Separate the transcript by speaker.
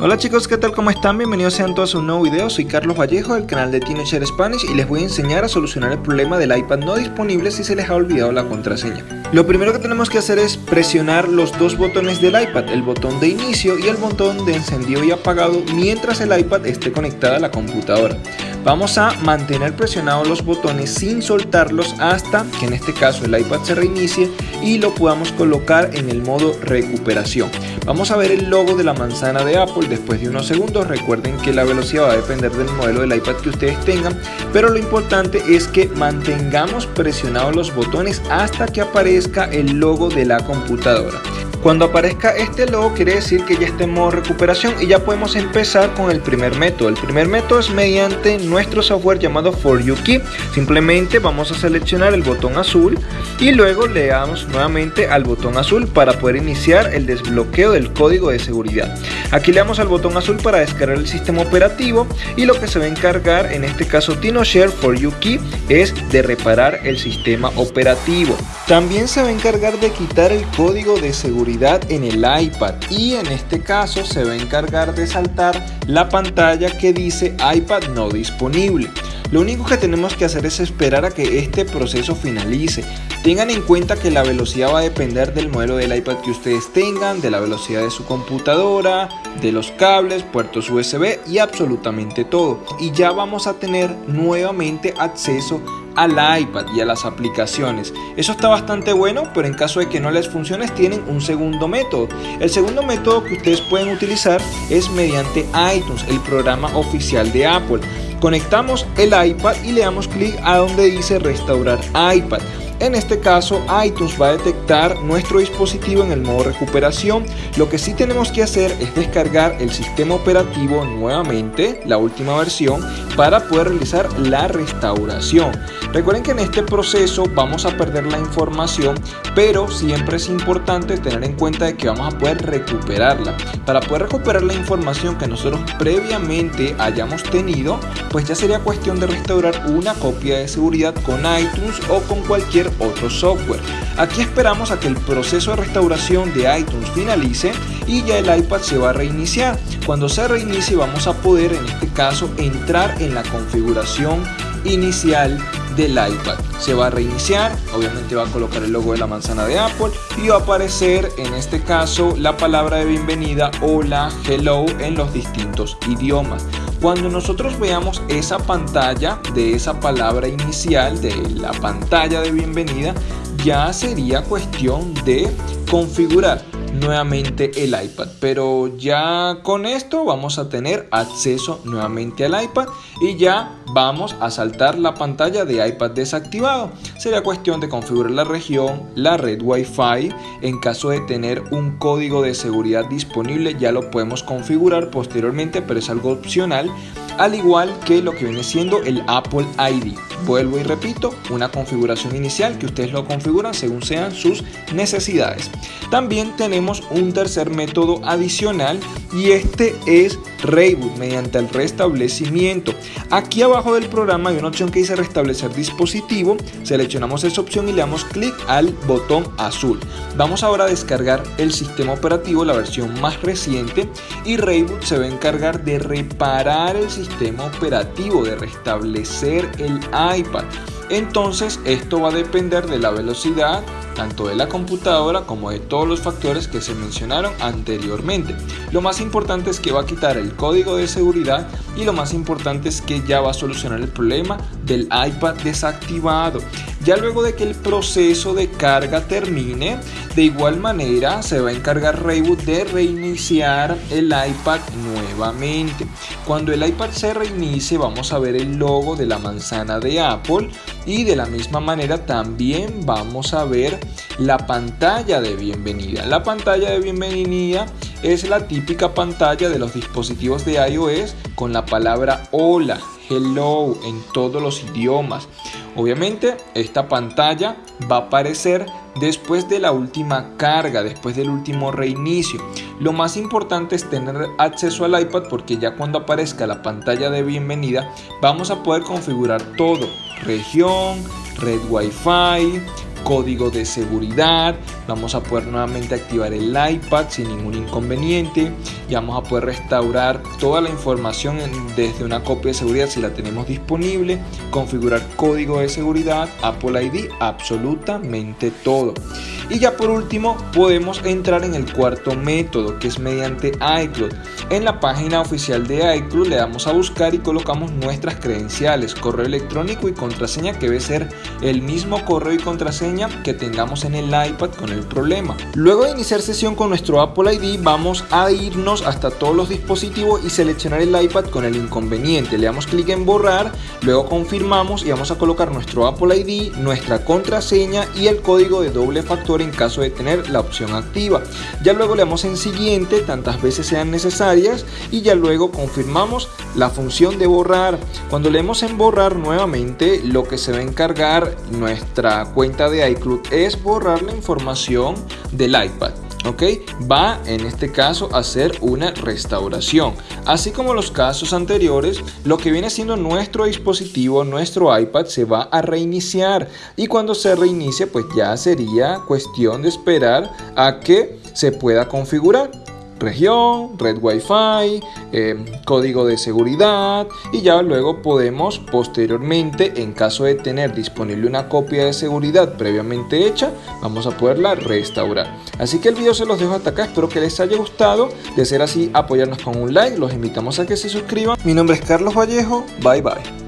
Speaker 1: Hola chicos, ¿qué tal? ¿Cómo están? Bienvenidos sean todos a un nuevo video, soy Carlos Vallejo del canal de Teenager Spanish y les voy a enseñar a solucionar el problema del iPad no disponible si se les ha olvidado la contraseña. Lo primero que tenemos que hacer es presionar los dos botones del iPad, el botón de inicio y el botón de encendido y apagado mientras el iPad esté conectado a la computadora. Vamos a mantener presionados los botones sin soltarlos hasta que en este caso el iPad se reinicie y lo podamos colocar en el modo recuperación. Vamos a ver el logo de la manzana de Apple después de unos segundos. Recuerden que la velocidad va a depender del modelo del iPad que ustedes tengan, pero lo importante es que mantengamos presionados los botones hasta que aparezca el logo de la computadora. Cuando aparezca este logo quiere decir que ya está en modo recuperación y ya podemos empezar con el primer método. El primer método es mediante nuestro software llamado For You Key. Simplemente vamos a seleccionar el botón azul y luego le damos nuevamente al botón azul para poder iniciar el desbloqueo del código de seguridad. Aquí le damos al botón azul para descargar el sistema operativo y lo que se va a encargar en este caso TinoShare For You Key es de reparar el sistema operativo. También se va a encargar de quitar el código de seguridad en el iPad y en este caso se va a encargar de saltar la pantalla que dice iPad no disponible. Lo único que tenemos que hacer es esperar a que este proceso finalice. Tengan en cuenta que la velocidad va a depender del modelo del iPad que ustedes tengan, de la velocidad de su computadora, de los cables, puertos USB y absolutamente todo. Y ya vamos a tener nuevamente acceso al iPad y a las aplicaciones. Eso está bastante bueno, pero en caso de que no les funcione tienen un segundo método. El segundo método que ustedes pueden utilizar es mediante iTunes, el programa oficial de Apple. Conectamos el iPad y le damos clic a donde dice restaurar iPad. En este caso iTunes va a detectar nuestro dispositivo en el modo recuperación. Lo que sí tenemos que hacer es descargar el sistema operativo nuevamente, la última versión, para poder realizar la restauración. Recuerden que en este proceso vamos a perder la información, pero siempre es importante tener en cuenta de que vamos a poder recuperarla. Para poder recuperar la información que nosotros previamente hayamos tenido, pues ya sería cuestión de restaurar una copia de seguridad con iTunes o con cualquier otro software. Aquí esperamos a que el proceso de restauración de iTunes finalice y ya el iPad se va a reiniciar. Cuando se reinicie vamos a poder en este caso entrar en la configuración inicial del iPad. Se va a reiniciar, obviamente va a colocar el logo de la manzana de Apple y va a aparecer en este caso la palabra de bienvenida hola, hello en los distintos idiomas. Cuando nosotros veamos esa pantalla de esa palabra inicial, de la pantalla de bienvenida, ya sería cuestión de configurar nuevamente el iPad. Pero ya con esto vamos a tener acceso nuevamente al iPad y ya vamos a saltar la pantalla de iPad desactivado sería cuestión de configurar la región la red Wi-Fi en caso de tener un código de seguridad disponible ya lo podemos configurar posteriormente pero es algo opcional al igual que lo que viene siendo el Apple ID. Vuelvo y repito, una configuración inicial que ustedes lo configuran según sean sus necesidades. También tenemos un tercer método adicional y este es Reboot mediante el restablecimiento. Aquí abajo del programa hay una opción que dice restablecer dispositivo. Seleccionamos esa opción y le damos clic al botón azul. Vamos ahora a descargar el sistema operativo, la versión más reciente y Reboot se va a encargar de reparar el sistema operativo, de restablecer el iPad. Entonces esto va a depender de la velocidad tanto de la computadora como de todos los factores que se mencionaron anteriormente. Lo más importante es que va a quitar el código de seguridad y lo más importante es que ya va a solucionar el problema del iPad desactivado. Ya luego de que el proceso de carga termine, de igual manera se va a encargar Reboot de reiniciar el iPad nuevamente. Cuando el iPad se reinicie vamos a ver el logo de la manzana de Apple y de la misma manera también vamos a ver la pantalla de bienvenida. La pantalla de bienvenida es la típica pantalla de los dispositivos de iOS con la palabra hola, hello en todos los idiomas. Obviamente esta pantalla va a aparecer después de la última carga, después del último reinicio. Lo más importante es tener acceso al iPad porque ya cuando aparezca la pantalla de bienvenida vamos a poder configurar todo. Región, red Wi-Fi, código de seguridad, vamos a poder nuevamente activar el iPad sin ningún inconveniente y vamos a poder restaurar toda la información desde una copia de seguridad si la tenemos disponible, configurar código de seguridad, Apple ID, absolutamente todo. Y ya por último podemos entrar en el cuarto método que es mediante iCloud. En la página oficial de iCloud le damos a buscar y colocamos nuestras credenciales, correo electrónico y contraseña que debe ser el mismo correo y contraseña que tengamos en el iPad con el problema. Luego de iniciar sesión con nuestro Apple ID vamos a irnos hasta todos los dispositivos y seleccionar el iPad con el inconveniente. Le damos clic en borrar, luego confirmamos y vamos a colocar nuestro Apple ID, nuestra contraseña y el código de doble factor en caso de tener la opción activa. Ya luego le damos en siguiente tantas veces sean necesarias y ya luego confirmamos la función de borrar. Cuando leemos en borrar nuevamente lo que se va a encargar nuestra cuenta iCloud es borrar la información del iPad. ¿ok? Va en este caso a hacer una restauración. Así como los casos anteriores, lo que viene siendo nuestro dispositivo, nuestro iPad, se va a reiniciar. Y cuando se reinicie, pues ya sería cuestión de esperar a que se pueda configurar región, red wifi, eh, código de seguridad y ya luego podemos posteriormente en caso de tener disponible una copia de seguridad previamente hecha vamos a poderla restaurar. Así que el video se los dejo hasta acá espero que les haya gustado. De ser así apoyarnos con un like los invitamos a que se suscriban. Mi nombre es Carlos Vallejo bye bye